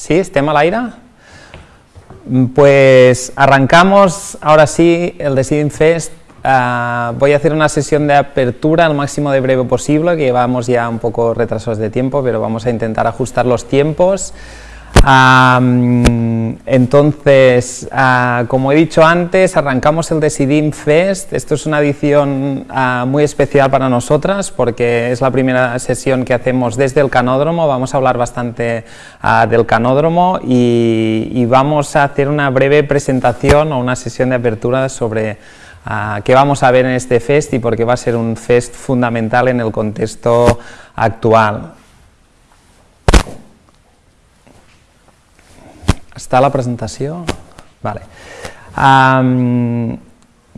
Sí, estem a l'aire? Pues arrancamos ahora sí el Deciding Fest. Uh, voy a hacer una sesión de apertura al máximo de breve posible, que vamos ya un poco retrasados de tiempo, pero vamos a intentar ajustar los tiempos. Entonces, ah, como he dicho antes, arrancamos el Decidim Fest, esto es una edición ah, muy especial para nosotras porque es la primera sesión que hacemos desde el canódromo, vamos a hablar bastante ah, del canódromo y, y, vamos a hacer una breve presentación o una sesión de apertura sobre qué vamos a ver en este fest y por qué va a ser un fest fundamental en el contexto actual. ¿Está la presentación? Vale.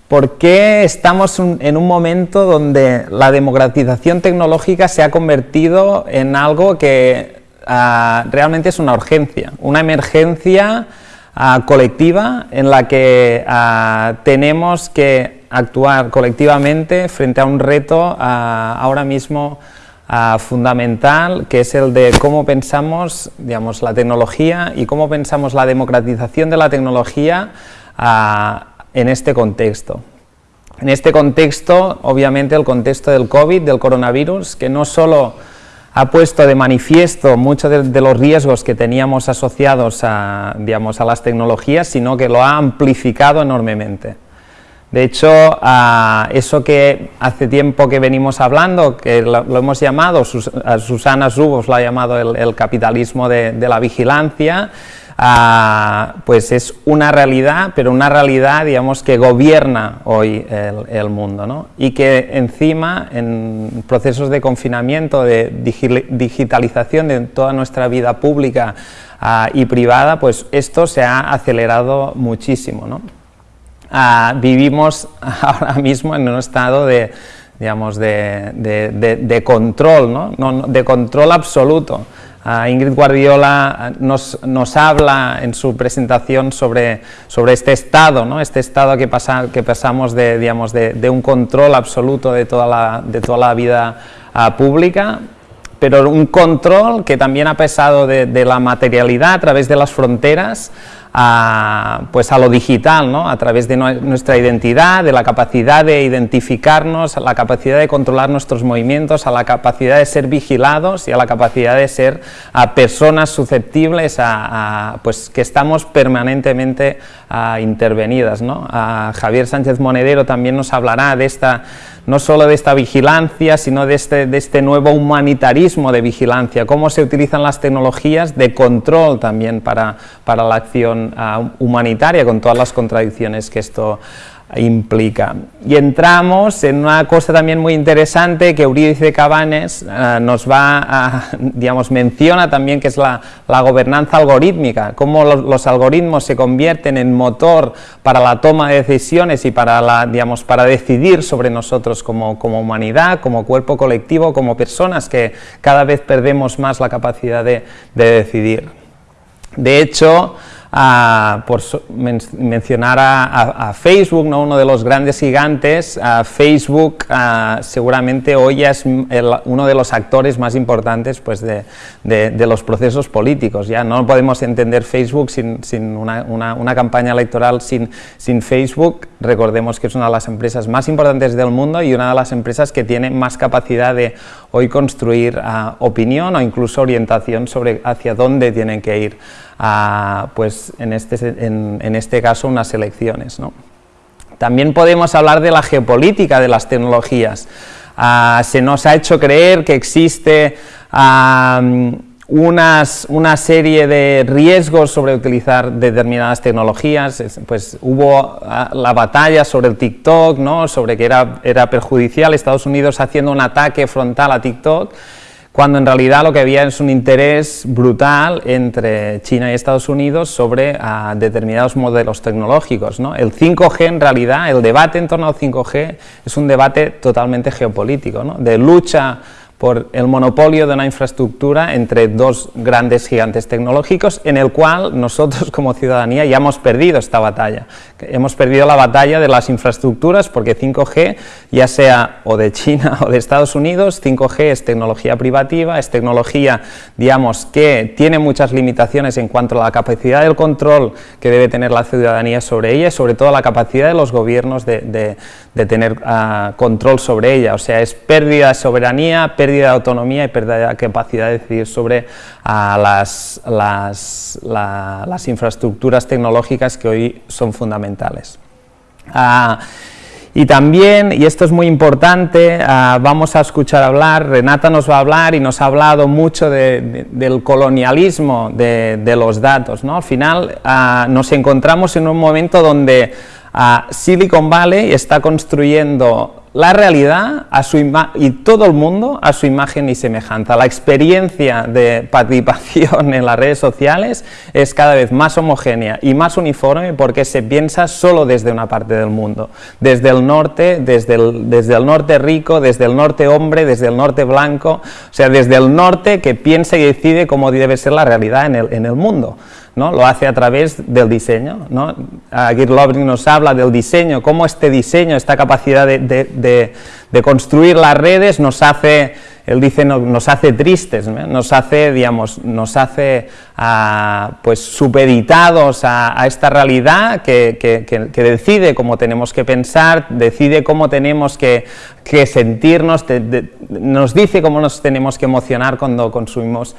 ¿Por qué estamos en un momento donde la democratización tecnológica se ha convertido en algo que ah, realmente es una urgencia, una emergencia ah, colectiva en la que ah, tenemos que actuar colectivamente frente a un reto ahora mismo fundamental, que es el de cómo pensamos digamos, la tecnología y cómo pensamos la democratización de la tecnología en este contexto. En este contexto, obviamente, el contexto del COVID, del coronavirus, que no solo ha puesto de manifiesto muchos de, los riesgos que teníamos asociados digamos, a las tecnologías, sino que lo ha amplificado enormemente. De hecho, eso que hace tiempo que venimos hablando, que lo, hemos llamado, Susana Zubos lo ha llamado el, capitalismo de, la vigilancia, pues es una realidad, pero una realidad, digamos, que gobierna hoy el, mundo, Y que encima, en procesos de confinamiento, de digitalización de toda nuestra vida pública y privada, pues esto se ha acelerado muchísimo, ¿no? Ah, vivimos ahora mismo en un estado de, digamos, de, control, ¿no? de control absoluto. Ah, Ingrid Guardiola nos, nos, habla en su presentación sobre, sobre este estado, ¿no? este estado que, pasa, que pasamos de, digamos, de, un control absoluto de toda la, de toda la vida ah, pública, pero un control que también ha pesado de, la materialidad a través de las fronteras a, pues a lo digital, ¿no? a través de nuestra identidad, de la capacidad de identificarnos, a la capacidad de controlar nuestros movimientos, a la capacidad de ser vigilados y a la capacidad de ser a personas susceptibles a, pues que estamos permanentemente intervenidas. ¿no? Javier Sánchez Monedero también nos hablará de esta no solo de esta vigilancia, sino de este, de este nuevo humanitarismo de vigilancia, cómo se utilizan las tecnologías de control también para, para la acción ah, humanitaria, con todas las contradicciones que esto implica. Y entramos en una cosa también muy interesante que Eurídice Cabanes eh, nos va a, digamos, menciona también que es la, gobernanza algorítmica, cómo los, algoritmos se convierten en motor para la toma de decisiones y para, la, digamos, para decidir sobre nosotros como, como humanidad, como cuerpo colectivo, como personas que cada vez perdemos más la capacidad de, de decidir. De hecho, por mencionar a, Facebook, ¿no? uno de los grandes gigantes, Facebook seguramente hoy es uno de los actores más importantes pues, de, de, los procesos políticos. Ya no podemos entender Facebook sin, sin una, una, campaña electoral sin, sin Facebook. Recordemos que es una de las empresas más importantes del mundo y una de las empresas que tiene más capacidad de hoy construir opinión o incluso orientación sobre hacia dónde tienen que ir pues en este, en, este caso unas elecciones. También podemos hablar de la geopolítica de las tecnologías. Ah, se nos ha hecho creer que existe unas, una serie de riesgos sobre utilizar determinadas tecnologías, pues hubo ah, la batalla sobre el TikTok, ¿no? sobre que era, era perjudicial, Estados Unidos haciendo un ataque frontal a TikTok, cuando en realidad lo que había es un interés brutal entre China y Estados Unidos sobre ah, determinados modelos tecnológicos. ¿no? El 5G en realidad, el debate en torno al 5G es un debate totalmente geopolítico, ¿no? de lucha por el monopolio de una infraestructura entre dos grandes gigantes tecnológicos en el cual nosotros como ciudadanía ya hemos perdido esta batalla. Hemos perdido la batalla de las infraestructuras porque 5G, ya sea o de China o de Estados Unidos, 5G es tecnología privativa, es tecnología, digamos, que tiene muchas limitaciones en cuanto a la capacidad del control que debe tener la ciudadanía sobre ella y sobre todo la capacidad de los gobiernos de, tener ah, control sobre ella, o sea, es pérdida de soberanía, pérdida de autonomía y pérdida de capacidad de decidir sobre ah, las, las, infraestructuras tecnológicas que hoy son fundamentales. Ah, y también, y esto es muy importante, vamos a escuchar hablar, Renata nos va a hablar y nos ha hablado mucho del colonialismo de, los datos. ¿no? Al final nos encontramos en un momento donde Silicon Valley está construyendo la realidad a su y todo el mundo a su imagen y semejanza. La experiencia de participación en las redes sociales es cada vez más homogénea y más uniforme porque se piensa solo desde una parte del mundo, desde el norte, desde el, desde el norte rico, desde el norte hombre, desde el norte blanco, o sea, desde el norte que piensa y decide cómo debe ser la realidad en el, en el mundo. ¿No? lo hace a través del diseño. ¿no? nos habla del diseño, cómo este diseño, esta capacidad de, construir las redes nos hace, él dice, nos hace tristes, nos hace, digamos, nos hace pues supeditados a, esta realidad que, decide cómo tenemos que pensar, decide cómo tenemos que, sentirnos, nos dice cómo nos tenemos que emocionar cuando consumimos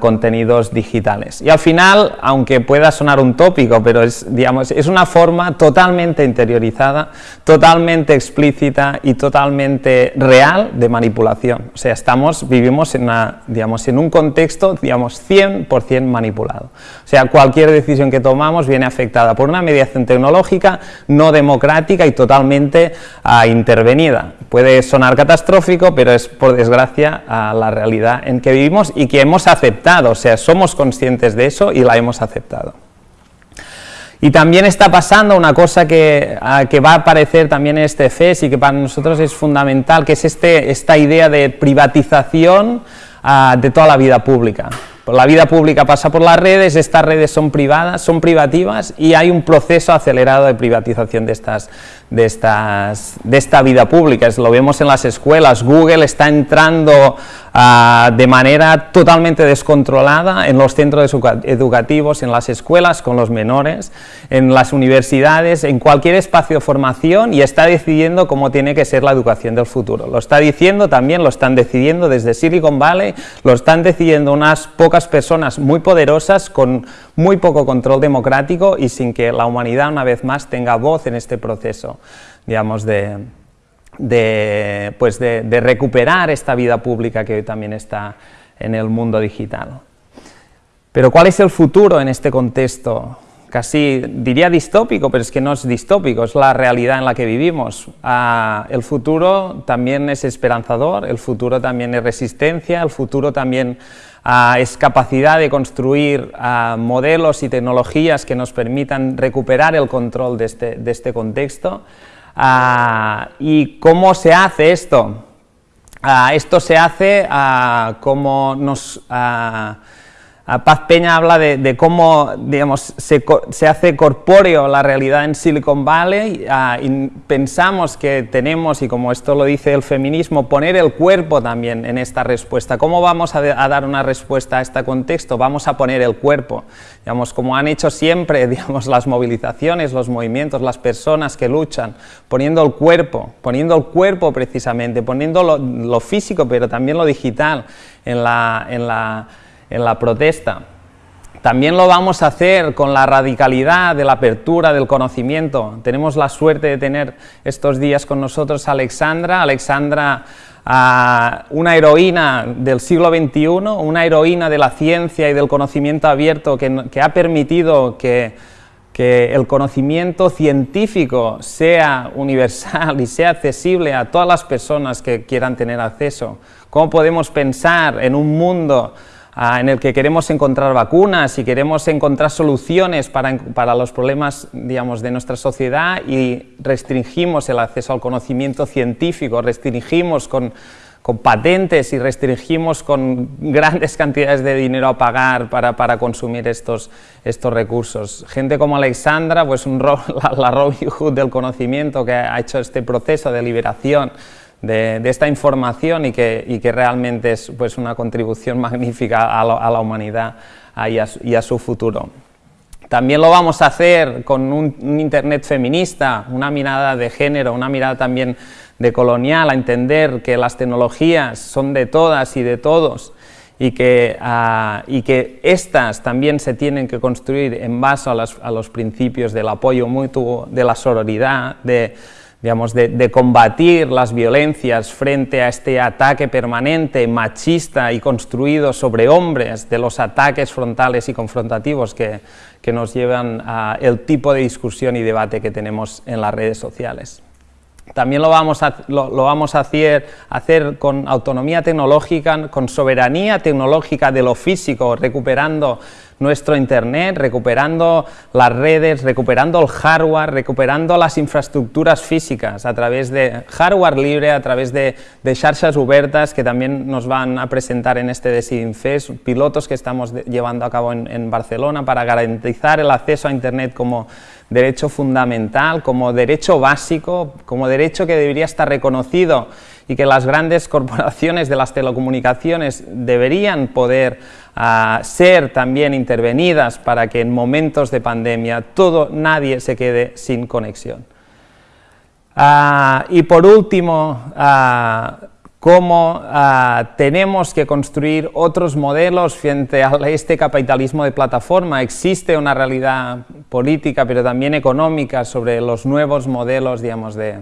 contenidos digitales. Y al final, aunque pueda sonar un tópico, pero es, digamos, es una forma totalmente interiorizada, totalmente explícita y totalmente real de manipulación. O sea, estamos, vivimos en, una, digamos, en un contexto digamos, 100% manipulado. O sea, cualquier decisión que tomamos viene afectada por una mediación tecnológica no democrática y totalmente ah, intervenida. Puede sonar catastrófico, pero es por desgracia la realidad en que vivimos y que hemos aceptado, o sea, somos conscientes de eso y la hemos aceptado. Y también está pasando una cosa que, va a aparecer también en este FES y que para nosotros es fundamental, que es este, esta idea de privatización ah, de toda la vida pública. La vida pública pasa por las redes, estas redes son privadas, son privativas y hay un proceso acelerado de privatización de, estas, de, estas, de esta vida pública. Lo vemos en las escuelas, Google está entrando Ah, de manera totalmente descontrolada en los centros educativos, en las escuelas con los menores, en las universidades, en cualquier espacio de formación y está decidiendo cómo tiene que ser la educación del futuro. Lo está diciendo también, lo están decidiendo desde Silicon Valley, lo están decidiendo unas pocas personas muy poderosas con muy poco control democrático y sin que la humanidad una vez más tenga voz en este proceso, digamos, de, de, pues de, recuperar esta vida pública que hoy también está en el mundo digital. Pero ¿cuál es el futuro en este contexto? Casi diría distópico, pero es que no es distópico, es la realidad en la que vivimos. Ah, el futuro también es esperanzador, el futuro también es resistencia, el futuro también ah, es capacidad de construir ah, modelos y tecnologías que nos permitan recuperar el control de este, de este contexto. ¿Y cómo se hace esto? Esto se hace como nos Paz Peña habla de, cómo digamos, se, hace corpóreo la realidad en Silicon Valley ah, y pensamos que tenemos, y como esto lo dice el feminismo, poner el cuerpo también en esta respuesta. ¿Cómo vamos a, dar una respuesta a este contexto? Vamos a poner el cuerpo, digamos, como han hecho siempre digamos, las movilizaciones, los movimientos, las personas que luchan, poniendo el cuerpo, poniendo el cuerpo precisamente, poniendo lo, físico, pero también lo digital en la... En la en la protesta. También lo vamos a hacer con la radicalidad de la apertura del conocimiento. Tenemos la suerte de tener estos días con nosotros a Alexandra. Alexandra, una heroína del siglo XXI, una heroína de la ciencia y del conocimiento abierto que, ha permitido que, que el conocimiento científico sea universal y sea accesible a todas las personas que quieran tener acceso. ¿Cómo podemos pensar en un mundo en el que queremos encontrar vacunas y queremos encontrar soluciones para, los problemas digamos, de nuestra sociedad y restringimos el acceso al conocimiento científico, restringimos con, con patentes y restringimos con grandes cantidades de dinero a pagar para, para consumir estos, estos recursos. Gente como Alexandra, pues un, la, la Robin Hood del conocimiento que ha hecho este proceso de liberación de, esta información y que, y que, realmente es pues, una contribución magnífica a, la humanidad y, a, su futuro. También lo vamos a hacer con un, Internet feminista, una mirada de género, una mirada también de colonial, a entender que las tecnologías son de todas y de todos y que, uh, y que estas también se tienen que construir en base a, a los principios del apoyo mutuo, de la sororidad, de, digamos, de, combatir las violencias frente a este ataque permanente, machista y construido sobre hombres, de los ataques frontales y confrontativos que, que nos llevan a el tipo de discusión y debate que tenemos en las redes sociales. También lo vamos a, lo, vamos a hacer, hacer, con autonomía tecnológica, con soberanía tecnológica de lo físico, recuperando nuestro Internet, recuperando las redes, recuperando el hardware, recuperando las infraestructuras físicas a través de hardware libre, a través de, de xarxas obertas que también nos van a presentar en este Decidim Fest, pilotos que estamos llevando a cabo en Barcelona para garantizar el acceso a Internet como derecho fundamental, como derecho básico, como derecho que debería estar reconocido y que las grandes corporaciones de las telecomunicaciones deberían poder uh, ser también intervenidas para que en momentos de pandemia todo, nadie se quede sin conexión. Uh, y por último, uh, cómo ah, tenemos que construir otros modelos frente a este capitalismo de plataforma. Existe una realidad política, pero también económica, sobre los nuevos modelos digamos, de,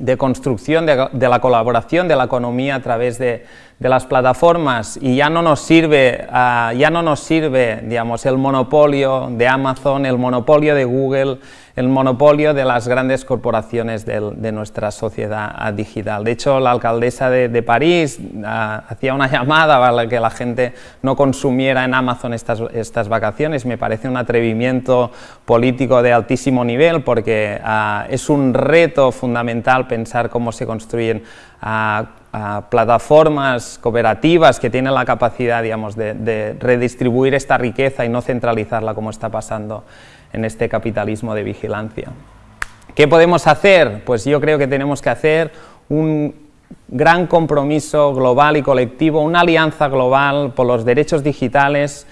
de construcción de, de, la colaboración de la economía a través de, las plataformas y ya no nos sirve, uh, ya no nos sirve digamos, el monopolio de Amazon, el monopolio de Google, el monopolio de las grandes corporaciones de, nuestra sociedad digital. De hecho, la alcaldesa de, París uh, hacía una llamada para que la gente no consumiera en Amazon estas, estas vacaciones. Me parece un atrevimiento político de altísimo nivel porque uh, es un reto fundamental pensar cómo se construyen plataformas cooperativas que tienen la capacidad digamos, de, redistribuir esta riqueza y no centralizarla como está pasando en este capitalismo de vigilancia. ¿Qué podemos hacer? Pues yo creo que tenemos que hacer un gran compromiso global y colectivo, una alianza global por los derechos digitales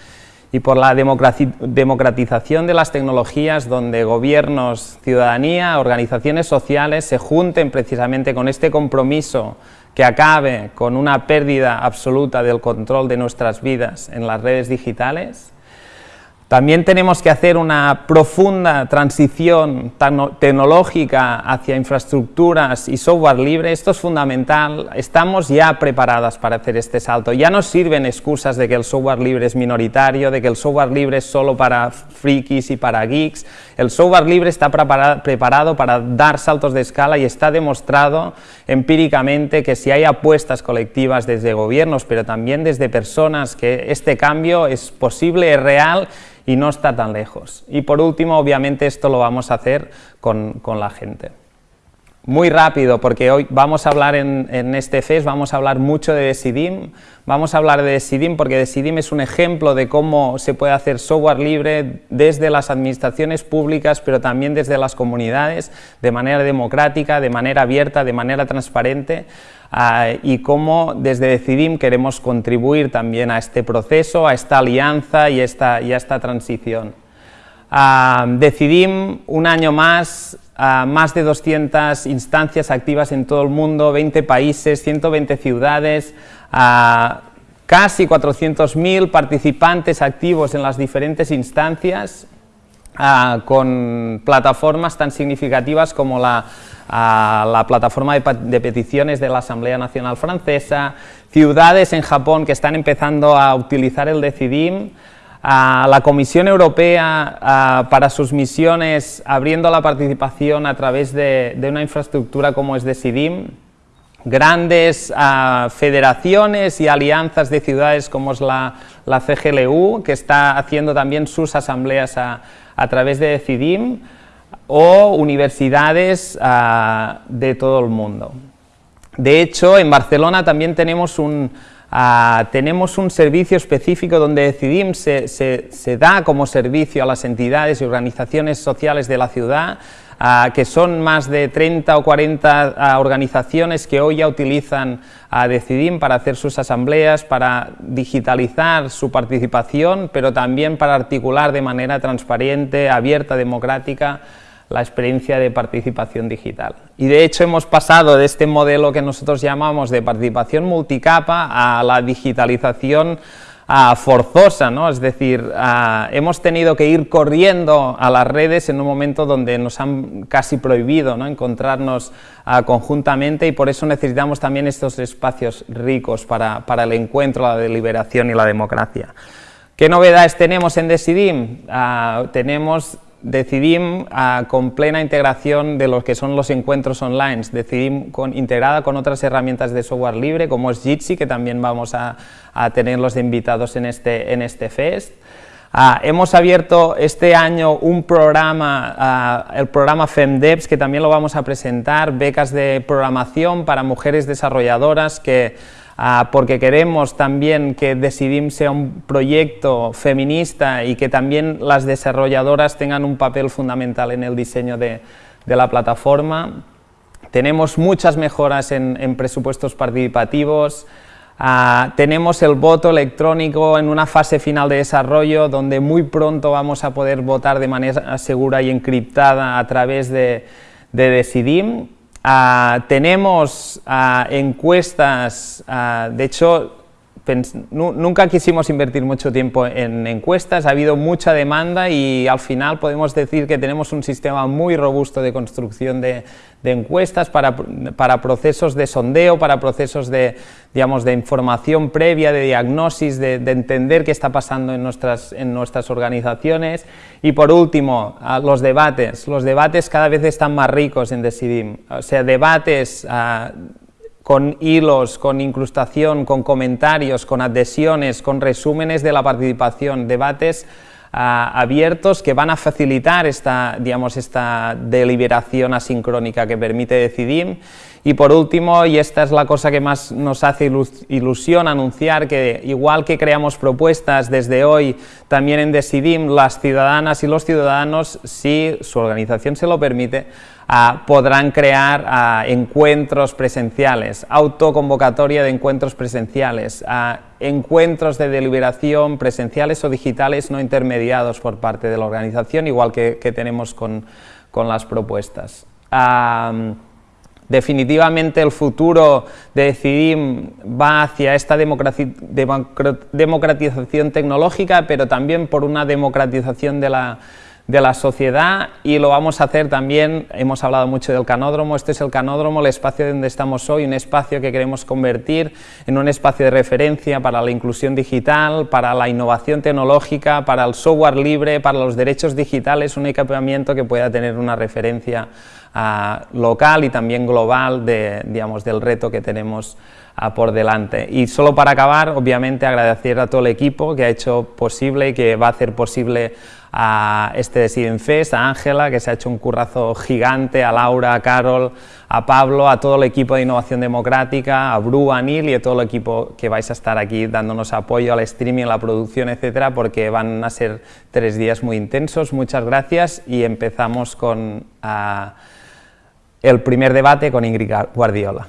y por la democratización de las tecnologías donde gobiernos, ciudadanía, organizaciones sociales se junten precisamente con este compromiso que acabe con una pérdida absoluta del control de nuestras vidas en las redes digitales también tenemos que hacer una profunda transición tecnológica hacia infraestructuras y software libre, esto es fundamental, estamos ya preparadas para hacer este salto, ya no sirven excusas de que el software libre es minoritario, de que el software libre es solo para frikis y para geeks, el software libre está preparado para dar saltos de escala y está demostrado empíricamente que si hay apuestas colectivas desde gobiernos, pero también desde personas, que este cambio es posible, es real y no está tan lejos. Y por último, obviamente, esto lo vamos a hacer con, con la gente. Muy rápido, porque hoy vamos a hablar en, en, este FES, vamos a hablar mucho de Decidim, vamos a hablar de Decidim porque Decidim es un ejemplo de cómo se puede hacer software libre desde las administraciones públicas, pero también desde las comunidades, de manera democrática, de manera abierta, de manera transparente, uh, y cómo desde Decidim queremos contribuir también a este proceso, a esta alianza y, esta, y a esta transición. Uh, Decidim, un año más, uh, más de 200 instancias activas en todo el mundo, 20 países, 120 ciudades, casi 400.000 participantes activos en las diferentes instancias, con plataformas tan significativas como la plataforma de, de, peticiones de la Asamblea Nacional Francesa, ciudades en Japón que están empezando a utilizar el Decidim, a la Comisión Europea para sus misiones abriendo la participación a través de, de una infraestructura como es Decidim, grandes a, federaciones y alianzas de ciudades como es la, la, CGLU, que está haciendo también sus asambleas a, través de Decidim, o universidades de todo el mundo. De hecho, en Barcelona también tenemos un, ah, tenemos un servicio específico donde Decidim se, se, da como servicio a las entidades y organizaciones sociales de la ciudad, ah, que son más de 30 o 40 ah, organizaciones que hoy ya utilizan a Decidim para hacer sus asambleas, para digitalizar su participación, pero también para articular de manera transparente, abierta, democrática, la experiencia de participación digital. Y de hecho hemos pasado de este modelo que nosotros llamamos de participación multicapa a la digitalización forzosa, ¿no? es decir, hemos tenido que ir corriendo a las redes en un momento donde nos han casi prohibido ¿no? encontrarnos conjuntamente y por eso necesitamos también estos espacios ricos para, para, el encuentro, la deliberación y la democracia. ¿Qué novedades tenemos en Decidim? tenemos Decidim con plena integración de lo que son los encuentros online, Decidim con, integrada con otras herramientas de software libre como es Jitsi, que también vamos a, a tenerlos invitados en este, en este Fest. Ah, hemos abierto este año un programa, ah, el programa FemDevs, que también lo vamos a presentar, becas de programación para mujeres desarrolladoras que Ah, porque queremos también que Decidim sea un proyecto feminista y que también las desarrolladoras tengan un papel fundamental en el diseño de, la plataforma. Tenemos muchas mejoras en, presupuestos participativos, ah, tenemos el voto electrónico en una fase final de desarrollo donde muy pronto vamos a poder votar de manera segura y encriptada a través de, de Decidim Ah, tenemos ah, encuestas, ah, de hecho, nunca quisimos invertir mucho tiempo en encuestas, ha habido mucha demanda y al final podemos decir que tenemos un sistema muy robusto de construcción de, encuestas para, procesos de sondeo, para procesos de, digamos, de información previa, de diagnosis, de, entender qué está pasando en nuestras, en nuestras organizaciones. Y por último, los debates. Los debates cada vez están más ricos en Decidim, o sea, debates con hilos, con incrustación, con comentarios, con adhesiones, con resúmenes de la participación, debates ah, abiertos que van a facilitar esta, digamos, esta deliberación asincrónica que permite decidir. Y por último, y esta es la cosa que más nos hace ilusión anunciar, que igual que creamos propuestas desde hoy también en Decidim, las ciudadanas y los ciudadanos, si su organización se lo permite, Ah, podrán crear ah, encuentros presenciales, autoconvocatoria de encuentros presenciales, ah, encuentros de deliberación presenciales o digitales no intermediados por parte de la organización, igual que, tenemos con, las propuestas. Definitivamente el futuro de Decidim va hacia esta democratización tecnológica, pero también por una democratización de la de la sociedad y lo vamos a hacer también, hemos hablado mucho del canódromo, este es el canódromo, el espacio donde estamos hoy, un espacio que queremos convertir en un espacio de referencia para la inclusión digital, para la innovación tecnológica, para el software libre, para los derechos digitales, un equipamiento que pueda tener una referencia ah, local y también global de, digamos, del reto que tenemos ah, por delante. Y solo para acabar, obviamente agradecer a todo el equipo que ha hecho posible y que va a hacer posible a este Deciden Fest, a Ángela, que se ha hecho un currazo gigante, a Laura, a Carol, a Pablo, a todo el equipo de Innovación Democrática, a Bru, a Neil y a todo el equipo que vais a estar aquí dándonos apoyo al streaming, a la producción, etcétera, porque van a ser tres días muy intensos. Muchas gracias y empezamos con el primer debate con Ingrid Guardiola.